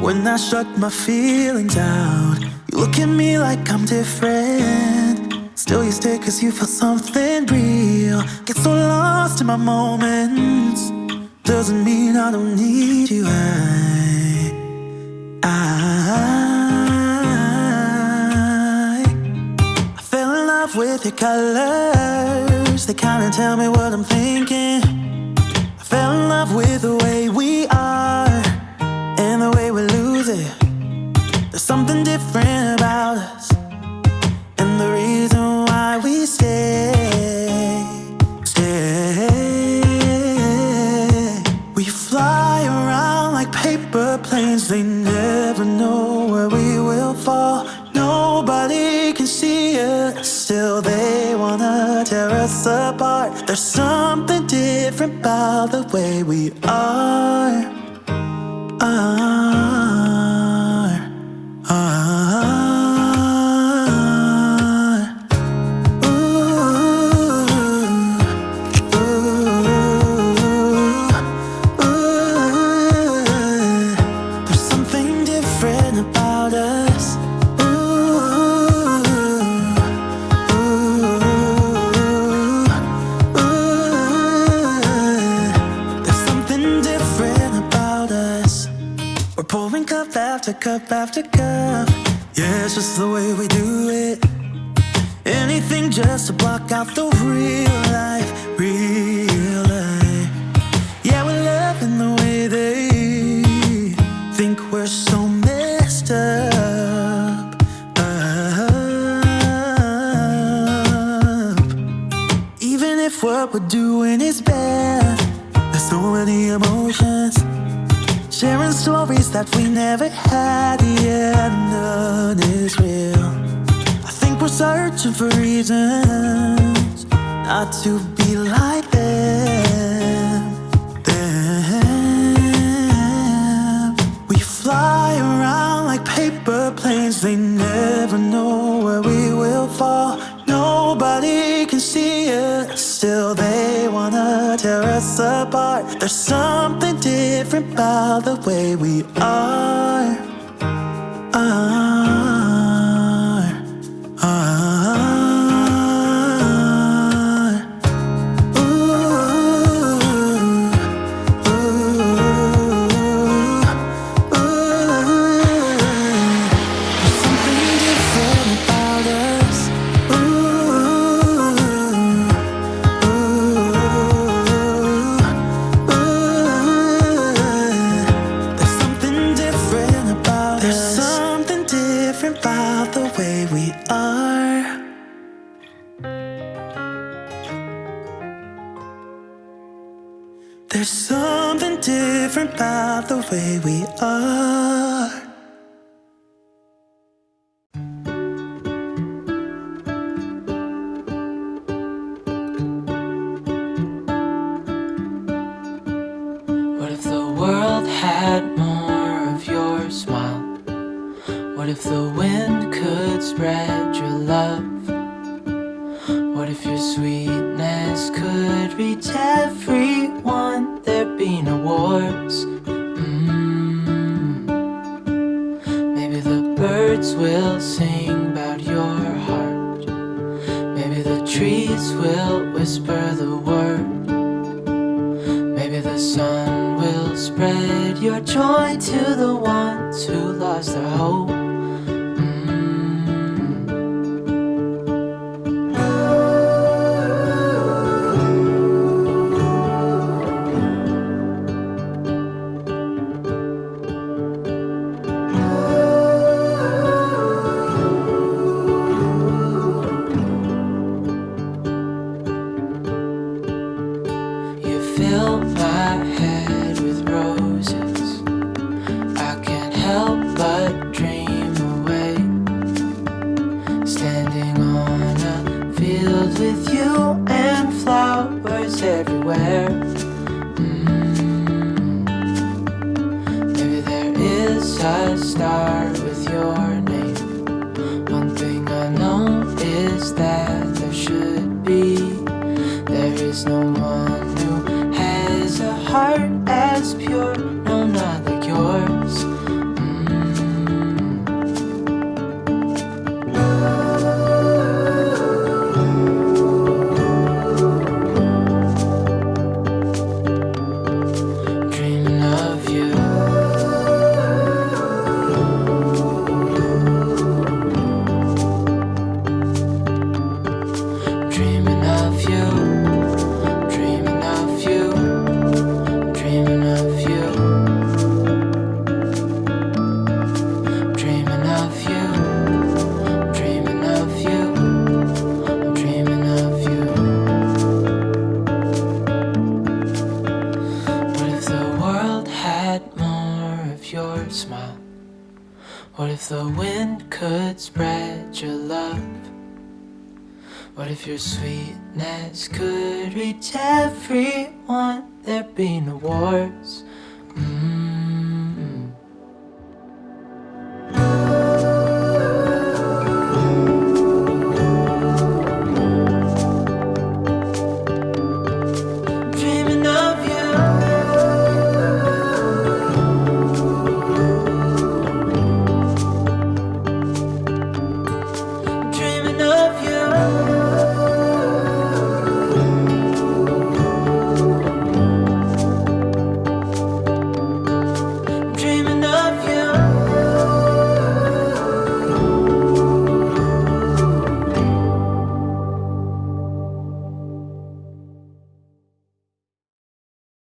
when I shut my feelings out. You look at me like I'm different. Still, you stay cause you feel something real. Get so lost in my moments. Doesn't mean I don't need you. I, I, I fell in love with your colors. They kinda tell me what I'm thinking. I fell in love with the way we We fly around like paper planes, they never know where we will fall. Nobody can see us, still they wanna tear us apart. There's something different about the way we are. Are, pouring cup after cup after cup. Yeah, it's just the way we do it. Anything just to block out the real life, real life. Yeah, we're loving the way they think we're so messed up. up. Even if what we're doing is bad, there's so many emotions. Sharing stories that we never had, yeah, none is real. I think we're searching for reasons not to be like them. them. We fly around like paper planes, they never know where we will fall. Nobody can see us, still they wanna tear us apart. There's something different about the way we. Are, There's something different about the way we are. What if the world had more of your smile? What if the wind could spread your love? What if your sweetness could reach everyone? There'd be no wars. Mm. Maybe the birds will sing about your heart. Maybe the trees will whisper the word. Maybe the sun will spread your joy to the ones who lost their hope. of your smile? What if the wind could spread your love? What if your sweetness could reach everyone? There'd be no wars. Mm -hmm.